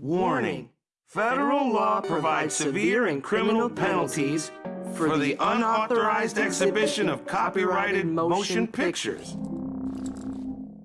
Warning. Federal law provides severe and criminal penalties for the unauthorized exhibition of copyrighted motion pictures.